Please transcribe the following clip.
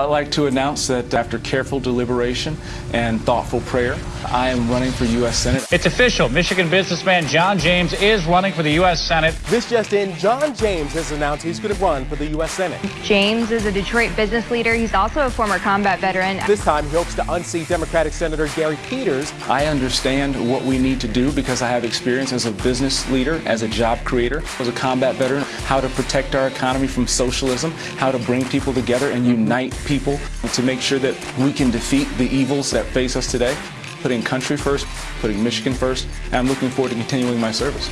I'd like to announce that after careful deliberation and thoughtful prayer, I am running for U.S. Senate. It's official. Michigan businessman John James is running for the U.S. Senate. This just in, John James has announced he's going to run for the U.S. Senate. James is a Detroit business leader. He's also a former combat veteran. This time, he hopes to unseat Democratic Senator Gary Peters. I understand what we need to do because I have experience as a business leader, as a job creator, as a combat veteran, how to protect our economy from socialism, how to bring people together and unite people to make sure that we can defeat the evils that face us today, putting country first, putting Michigan first, and I'm looking forward to continuing my service.